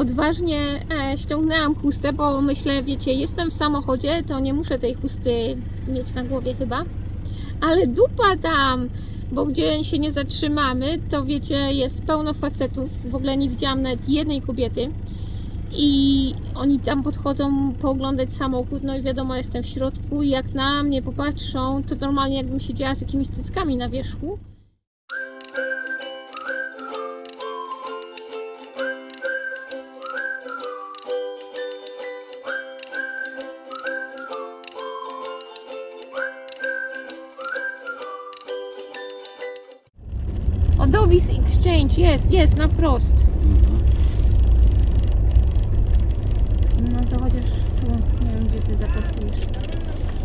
odważnie e, ściągnęłam chustę, bo myślę, wiecie, jestem w samochodzie, to nie muszę tej chusty mieć na głowie chyba. Ale dupa tam, bo gdzie się nie zatrzymamy, to wiecie, jest pełno facetów. W ogóle nie widziałam nawet jednej kobiety. I oni tam podchodzą pooglądać samochód, no i wiadomo, jestem w środku i jak na mnie popatrzą, to normalnie jakbym siedziała z jakimiś cyckami na wierzchu. Jest, jest, na wprost. No to chociaż tu, nie wiem gdzie ty zaparkujesz.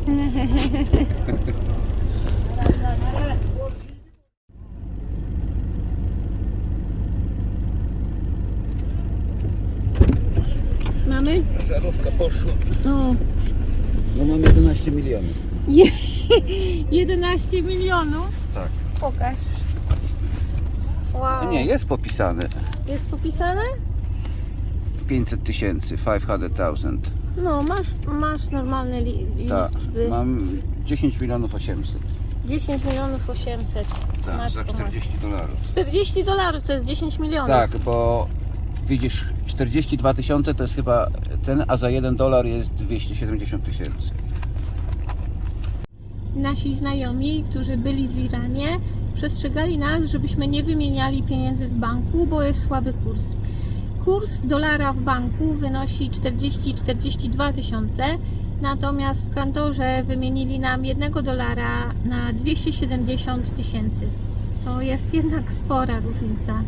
Mamy? Żarówka poszła. O, No mam 11 milionów. je, 11 milionów. Tak. Pokaż. Wow. Nie, jest popisane. Jest popisane? 500 tysięcy, 500 thousand. No, masz, masz normalne li, Tak. liczby. Mam 10 milionów 800. 10 milionów 800. Tak, Matko za 40 dolarów. 40 dolarów to jest 10 milionów. Tak, bo widzisz, 42 tysiące to jest chyba ten, a za 1 dolar jest 270 tysięcy. Nasi znajomi, którzy byli w Iranie, przestrzegali nas, żebyśmy nie wymieniali pieniędzy w banku, bo jest słaby kurs. Kurs dolara w banku wynosi 40-42 tysiące, natomiast w kantorze wymienili nam jednego dolara na 270 tysięcy. To jest jednak spora różnica.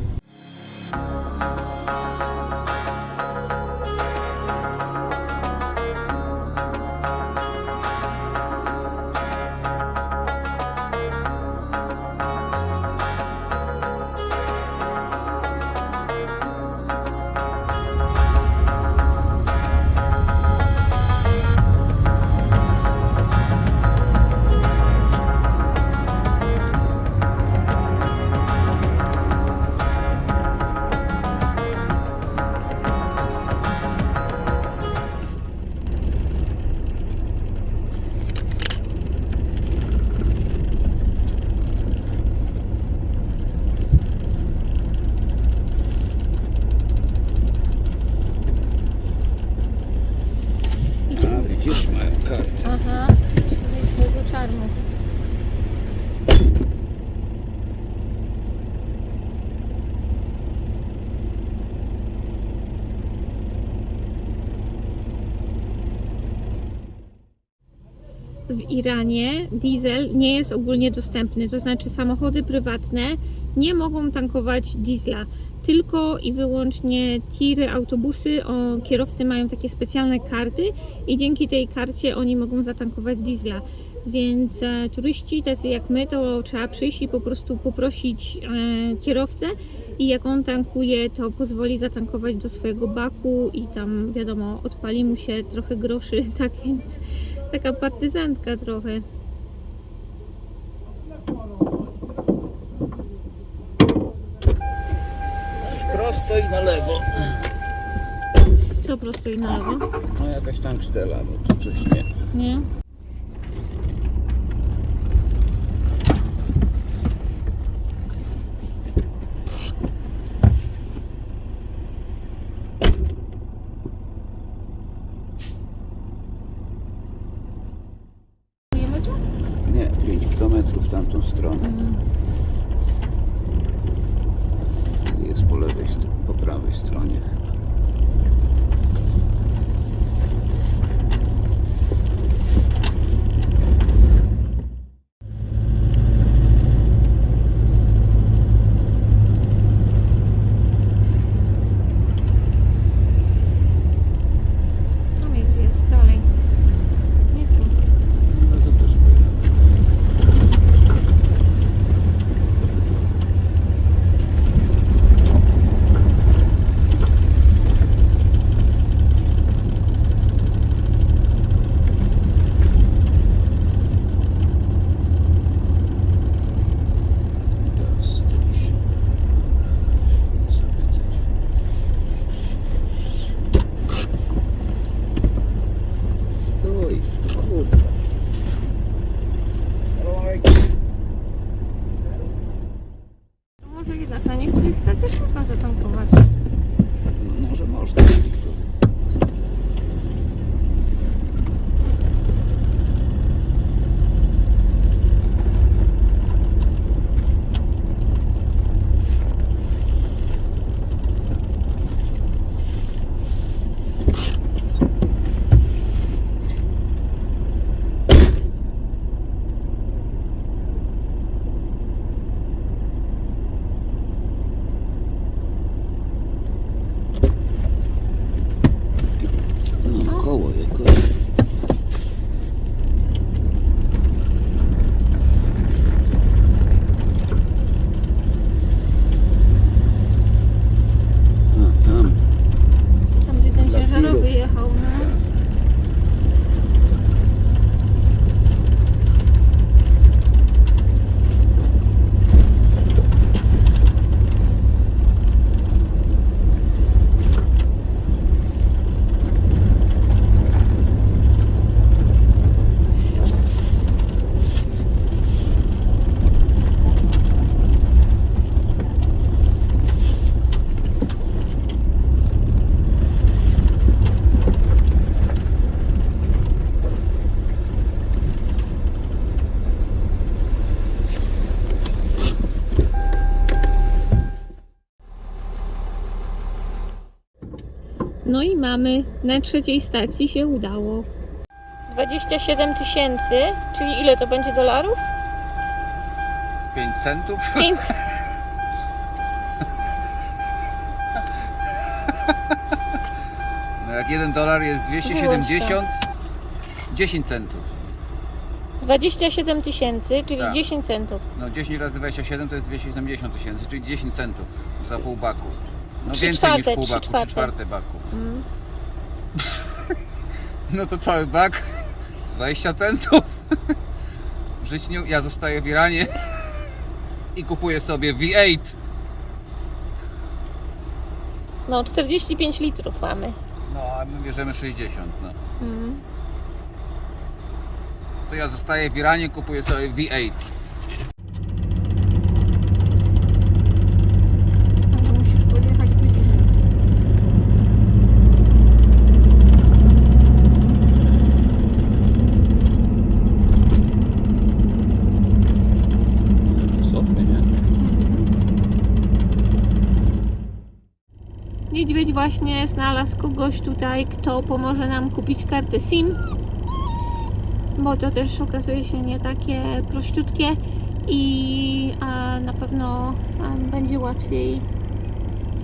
Iranie diesel nie jest ogólnie dostępny, to znaczy samochody prywatne nie mogą tankować diesla, tylko i wyłącznie tiry, autobusy, o, kierowcy mają takie specjalne karty i dzięki tej karcie oni mogą zatankować diesla. Więc e, turyści, tacy jak my, to trzeba przyjść i po prostu poprosić e, kierowcę i jak on tankuje, to pozwoli zatankować do swojego baku i tam wiadomo, odpali mu się trochę groszy, tak więc taka partyzantka trochę. Prosto i na lewo. Co prosto i na lewo? No jakaś tam cztela, bo tu coś nie. Nie? Mamy, na trzeciej stacji się udało. 27 tysięcy, czyli ile to będzie dolarów? 5 centów? 5. No jak 1 dolar jest 270, 10 centów. 27 tysięcy, czyli Tak. 10 centów. No 10 razy 27 to jest 270 tysięcy, czyli 10 centów za pół baku. No Trzy więcej niż czwarte, pół trzy baku, czwarte. 3 czwarte baku. Mm. No to cały bak 20 centów. Żyć nie... Ja zostaję w Iranie i kupuję sobie V8. No, 45 litrów mamy. No a my bierzemy 60. No. Mm. To ja zostaję w Iranie, kupuję sobie V8. No to musisz podjechać bliżej. Sofy, nie? Niedźwiedź właśnie znalazł kogoś tutaj, kto pomoże nam kupić kartę SIM. Bo to też okazuje się nie takie prościutkie i a, na pewno a, będzie łatwiej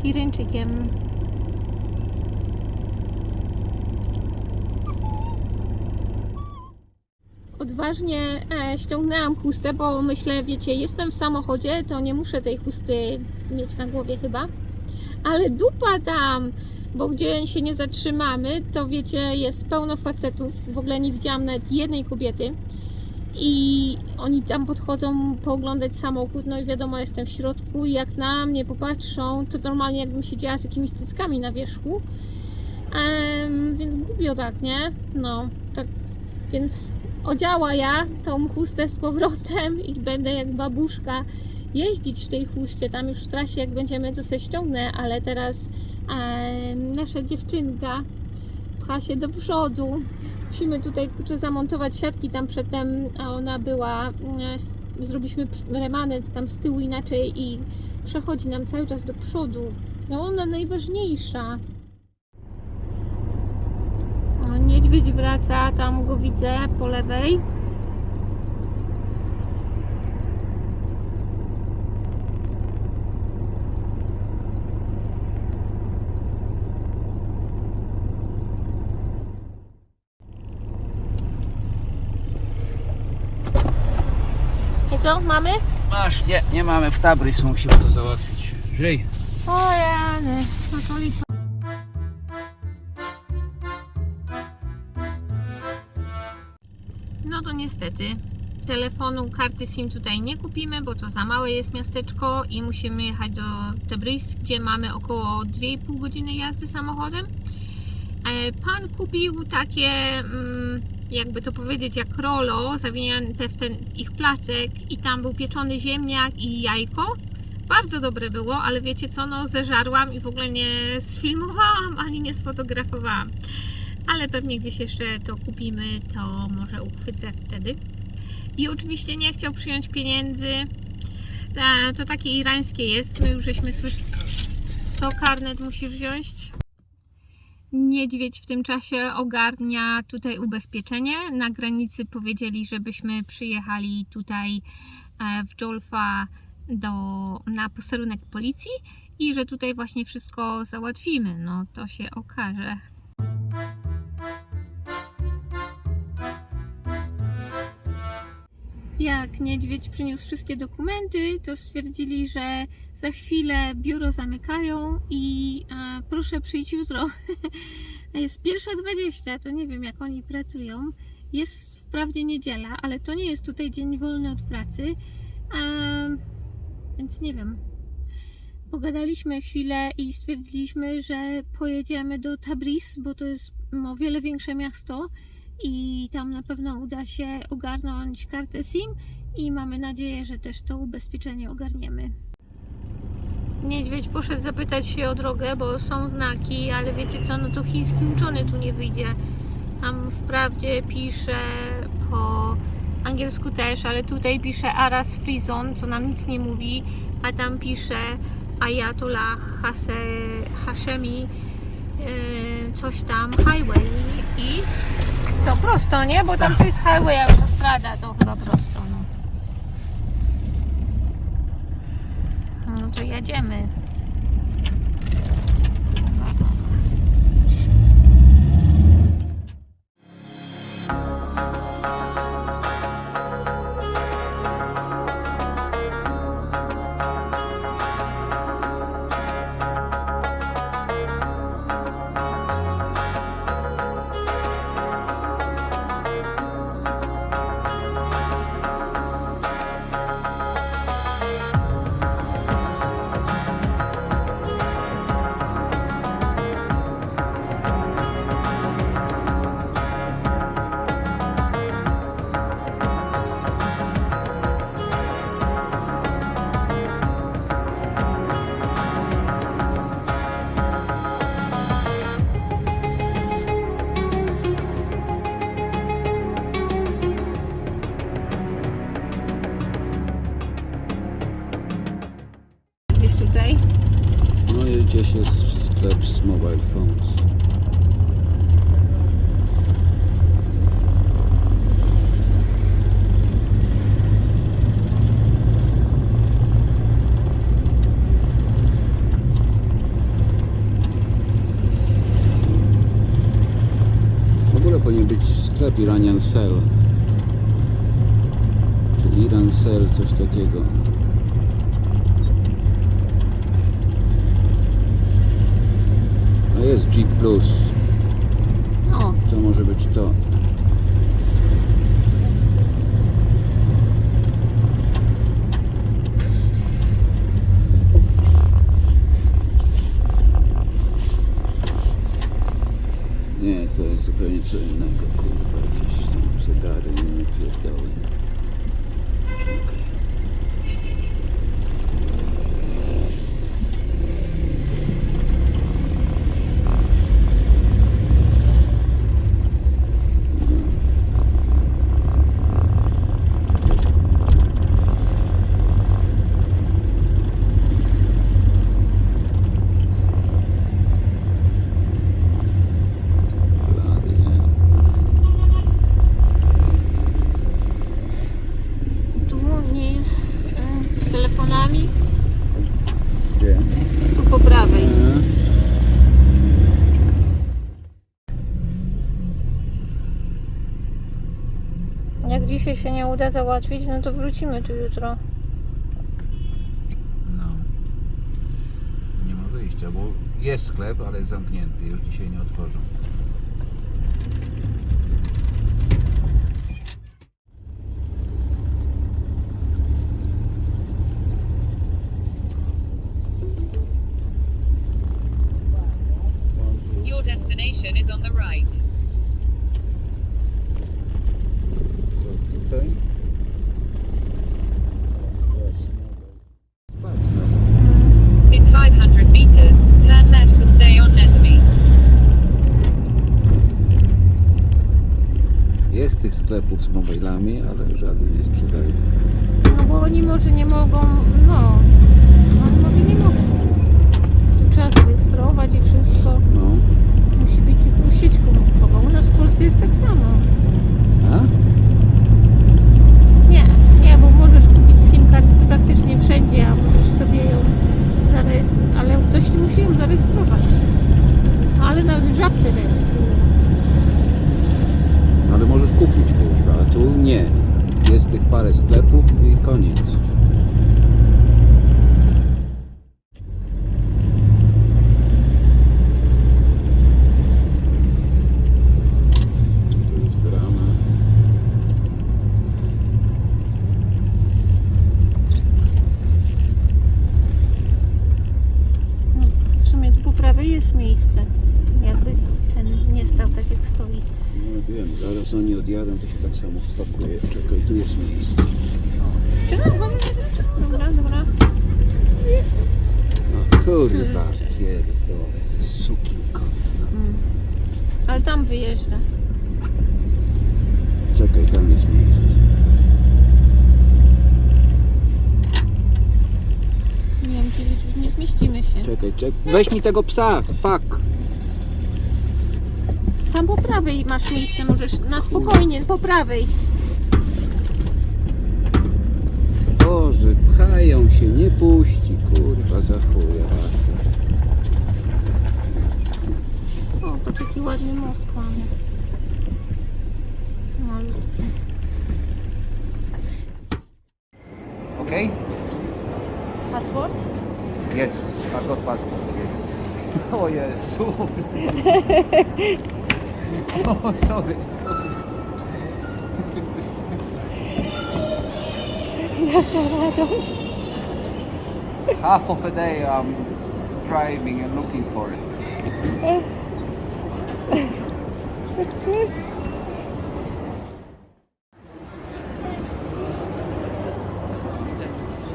z Irańczykiem. Odważnie e, ściągnęłam chustę, bo myślę, wiecie, jestem w samochodzie, to nie muszę tej chusty mieć na głowie chyba. Ale dupa tam, bo gdzie się nie zatrzymamy, to wiecie, jest pełno facetów. W ogóle nie widziałam nawet jednej kobiety. I oni tam podchodzą pooglądać samochód, no i wiadomo, jestem w środku i jak na mnie popatrzą, to normalnie jakbym siedziała z jakimiś cyckami na wierzchu. Em, więc głupio tak, nie? No, tak, więc odziała ja tą chustę z powrotem i będę jak babuszka jeździć w tej chuście. Tam już w trasie, jak będziemy, to se ściągnę, ale teraz em, nasza dziewczynka pcha się do przodu. Musimy tutaj kurczę, zamontować siatki tam przedtem, ona była, s- zrobiliśmy remany tam z tyłu inaczej i przechodzi nam cały czas do przodu. No ona najważniejsza. O, niedźwiedź wraca, tam go widzę po lewej. Co, mamy? Masz, nie, nie mamy w Tabrys, musimy to załatwić. Żyj. O jany, no to lipa. No to niestety telefonu, karty SIM tutaj nie kupimy, bo to za małe jest miasteczko i musimy jechać do Tebris, gdzie mamy około 2,5 godziny jazdy samochodem. E, Pan kupił takie, mm, jakby to powiedzieć, jak rolo, zawinięte w ten ich placek i tam był pieczony ziemniak i jajko. Bardzo dobre było, ale wiecie co, no zeżarłam i w ogóle nie sfilmowałam ani nie sfotografowałam. Ale pewnie gdzieś jeszcze to kupimy, to może uchwycę wtedy. I oczywiście nie chciał przyjąć pieniędzy. To takie irańskie jest, my już żeśmy słyszeli. To karnet musisz wziąć. Niedźwiedź w tym czasie ogarnia tutaj ubezpieczenie. Na granicy powiedzieli, żebyśmy przyjechali tutaj e, w Jolfa do, na posterunek policji i że tutaj właśnie wszystko załatwimy. No to się okaże. Jak niedźwiedź przyniósł wszystkie dokumenty, to stwierdzili, że za chwilę biuro zamykają i a, proszę przyjść jutro. Jest pierwsza 20, to nie wiem jak oni pracują. Jest wprawdzie niedziela, ale to nie jest tutaj dzień wolny od pracy. Więc nie wiem. Pogadaliśmy chwilę i stwierdziliśmy, że pojedziemy do Tabriz, bo to jest o wiele większe miasto i tam na pewno uda się ogarnąć kartę SIM i mamy nadzieję, że też to ubezpieczenie ogarniemy. Niedźwiedź poszedł zapytać się o drogę, bo są znaki, ale wiecie co, no to chiński uczony tu nie wyjdzie. Tam wprawdzie pisze po angielsku też, ale tutaj pisze Aras Frizon, co nam nic nie mówi, a tam pisze Ayatollah Hase, Hashemi, yy, coś tam, highway i co, prosto, nie? Bo tam to jest highway, autostrada, to chyba prosto, no. No to jedziemy. Powinien być sklep Iranian Cell. Czy Iran Cell, coś takiego. A jest Jeep Plus. No, To może być to. Nie, to jest zupełnie co innego, kurwa, jakieś tam zegary, nie pierdoły. Okej. Blady, nie? tu nie jest e, z telefonami. Gdzie? Tu po prawej. E, Jak dzisiaj się nie uda załatwić, no to wrócimy tu jutro. No. Nie ma wyjścia, bo jest sklep, ale jest zamknięty. Już dzisiaj nie otworzą. Your destination is on the right. Co tutaj? Spać no. In 500 meters, turn left to stay on Nesame. Jest tych sklepów z mobilami, ale żaden nie sprzedaje. No bo oni może nie mogą, no, oni może nie mogą. Tu trzeba zarejestrować i wszystko. No. Musi być tylko sieć komórkowa. U nas w Polsce jest tak samo. A? Nie, nie, bo możesz kupić SIM kartę praktycznie wszędzie, a możesz sobie ją zarejestrować, ale ktoś musi ją zarejestrować. Ale nawet w żabce rejestrują. Ale możesz kupić kuźwa, a tu nie. Jest tych parę sklepów i koniec. Tu jest brama. No, w sumie tu po prawej jest miejsce. Jakby ten nie stał tak jak stoi. No wiem, zaraz oni odjadą, to się tak samo. Czekaj, tu jest miejsce. Czekaj, Dobra, dobra. No kurwa, pierdolę, sukin kot. No. Mm. Ale tam wyjeżdża. Czekaj, tam jest miejsce. Nie wiem, już nie zmieścimy się. Czekaj, czekaj. Weź mi tego psa, fuck. tam masz miejsce, możesz na spokojnie, po prawej. Boże, pchają się, nie puści, kurwa, za chuja. O, patrz jaki ładny most mamy. Malutki. Okay? Paszport? Yes, I've got passport, yes. Oh yes, oh, sorry, sorry. Half of a day I'm driving and looking for it.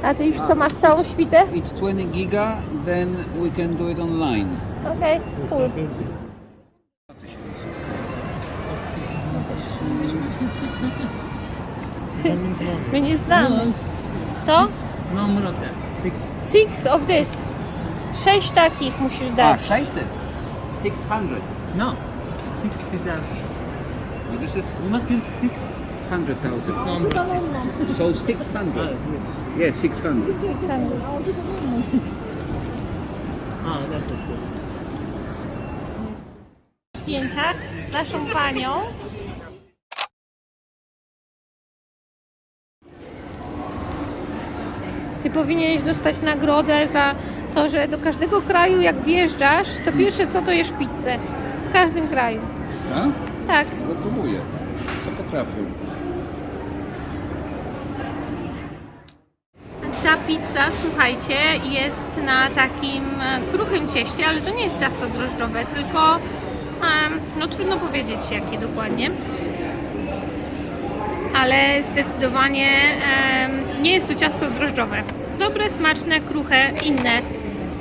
A ty już co, masz całą świtę? It's 20 giga, then we can do it online. Okej, cool. My nie znamy. Co? No more of that. Six. Six of this. Sześć takich musisz Ah, dać. 600. 600. No. Sixty thousand. No, This is You must give six. 100,000. No more. So 600. Ah, Yes, yes. 600. Ah, that's it. Zdjęcia z naszą panią. Powinieneś dostać nagrodę za to, że do każdego kraju jak wjeżdżasz, to pierwsze co to jesz pizzę. W każdym kraju. A? Tak. No próbuję. Co potrafię. Ta pizza, słuchajcie, jest na takim kruchym cieście, ale to nie jest ciasto drożdżowe, tylko no trudno powiedzieć jakie dokładnie. Ale zdecydowanie nie jest to ciasto drożdżowe. Dobre, smaczne, kruche, inne.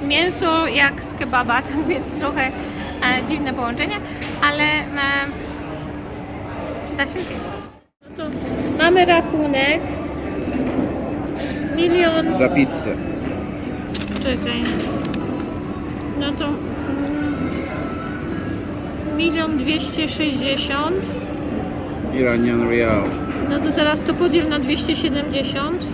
Mięso jak z kebaba, tak więc trochę e, dziwne połączenie, ale e, da się zjeść. No to mamy rachunek. Milion Za pizzę. Czekaj. No to mm, milion dwieście sześćdziesiąt. Iranian Real. No to teraz to podziel na 270.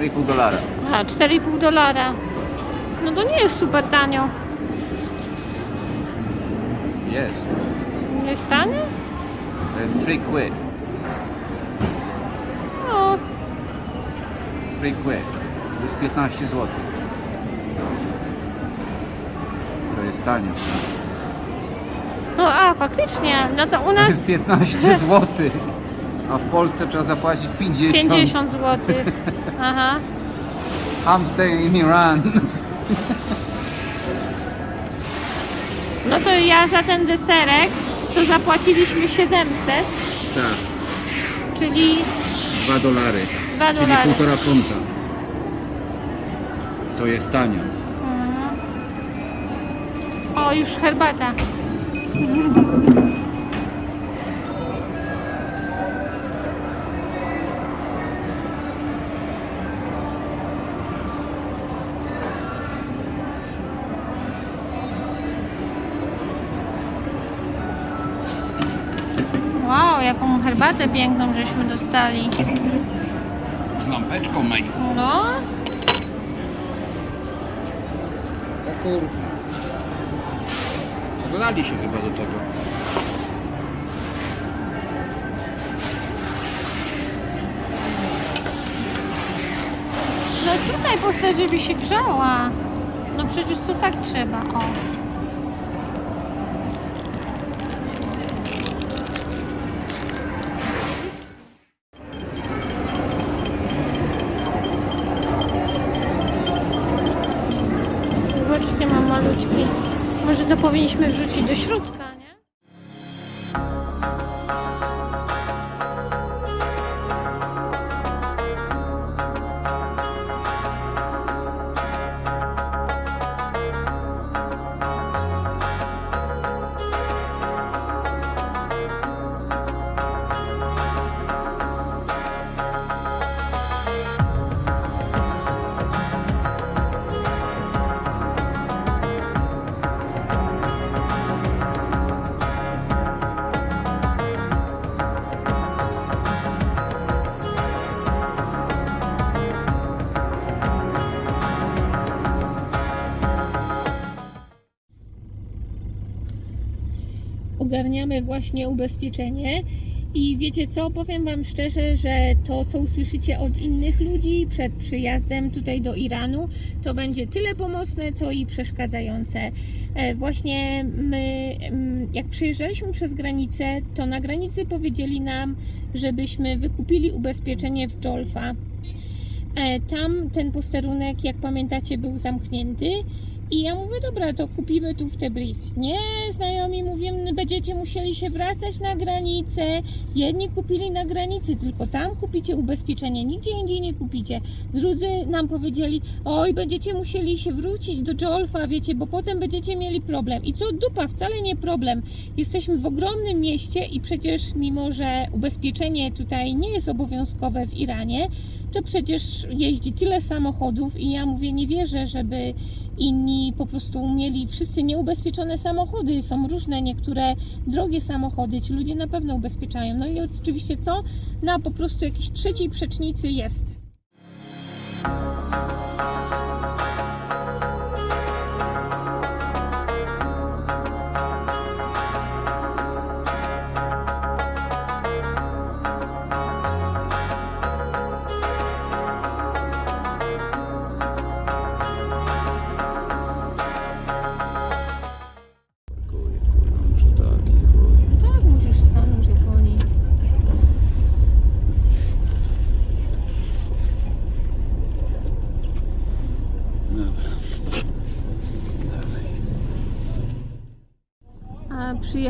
4,5 dolara. A, 4,5 dolara. No to nie jest super tanio. Jest. Jest tanie? To jest 3 quid. No, 3 quid. To jest 15 zł. To jest tanio. no a faktycznie. No to u To nas jest 15 zł. A w Polsce trzeba zapłacić 50. 50 zł. Aha. I'm staying in Iran. No to ja za ten deserek, co zapłaciliśmy 700, Tak, czyli 2 dolary. 2 Czyli dolary. półtora funta. To jest tanio. O, już herbata. Herbatę piękną żeśmy dostali. Z lampeczką mej. No, O kurwa. Dodali się chyba do tego. no tutaj postać, żeby się grzała. No przecież to tak trzeba, o. właśnie ubezpieczenie. I wiecie co, powiem Wam szczerze, że to, co usłyszycie od innych ludzi przed przyjazdem tutaj do Iranu, to będzie tyle pomocne, co i przeszkadzające. E, Właśnie my, mm, jak przejeżdżaliśmy przez granicę, to na granicy powiedzieli nam, żebyśmy wykupili ubezpieczenie w Jolfa. E, Tam ten posterunek, jak pamiętacie, był zamknięty. I ja mówię, dobra, to kupimy tu w Tebriz. Nie, znajomi mówią, będziecie musieli się wracać na granicę. Jedni kupili na granicy, tylko tam kupicie ubezpieczenie, nigdzie indziej nie kupicie. Drudzy nam powiedzieli, oj, będziecie musieli się wrócić do Jolfa, wiecie, bo potem będziecie mieli problem. I co dupa, wcale nie problem. Jesteśmy w ogromnym mieście i przecież mimo, że ubezpieczenie tutaj nie jest obowiązkowe w Iranie, to przecież jeździ tyle samochodów i ja mówię, nie wierzę, żeby inni po prostu mieli wszyscy nieubezpieczone samochody. Są różne, niektóre drogie samochody, ci ludzie na pewno ubezpieczają. No i oczywiście co? Na po prostu jakiejś trzeciej przecznicy jest.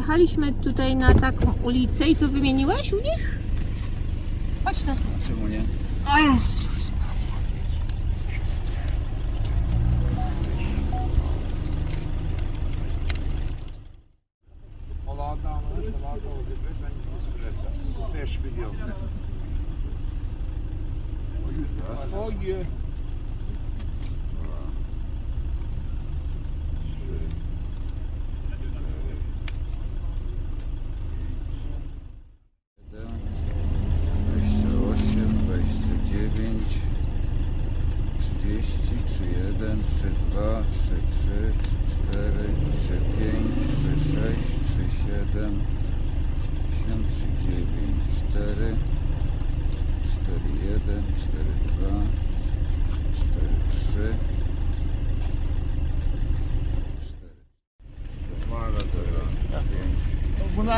A przyjechaliśmy tutaj na taką ulicę i co wymieniłeś u nich? Chodź na tu. Czemu nie? O Jezus.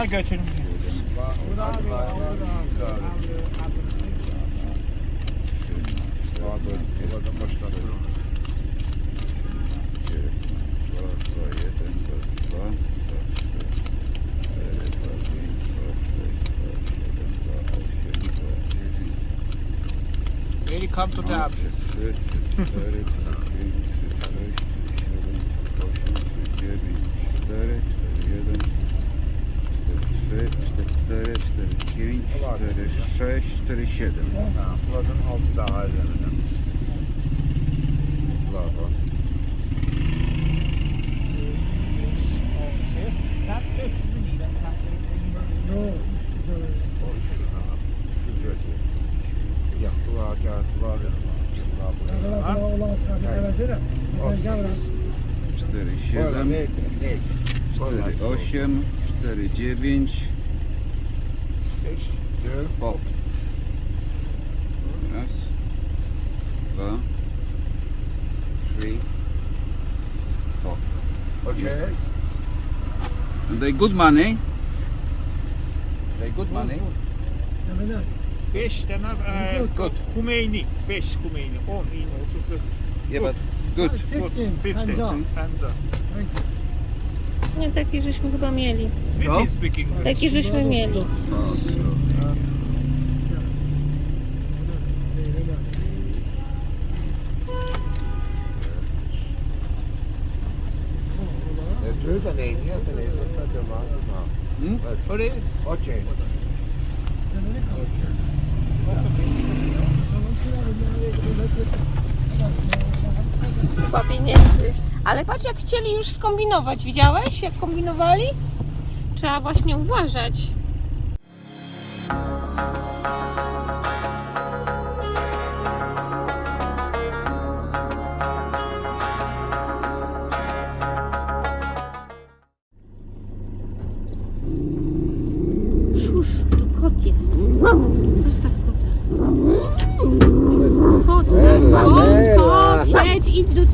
daha götürmüyor. Eli kommt total. 4, 6, 4, 7. Ja, das war schon auf. Good money. They good money. 5 tane e, Good. Humeyni. 5 Humeyni. 10 iğne 30 Yeah, but good. 15. 15. Hands up. Nie, takie żeśmy chyba mieli. We No. Takie żeśmy mieli. Dört Sorry. Chyba pieniędzy. Ale patrz jak chcieli już skombinować. Widziałeś jak kombinowali? Trzeba właśnie uważać. Zostaw kota. Kot, kot, kot, siedź, idź do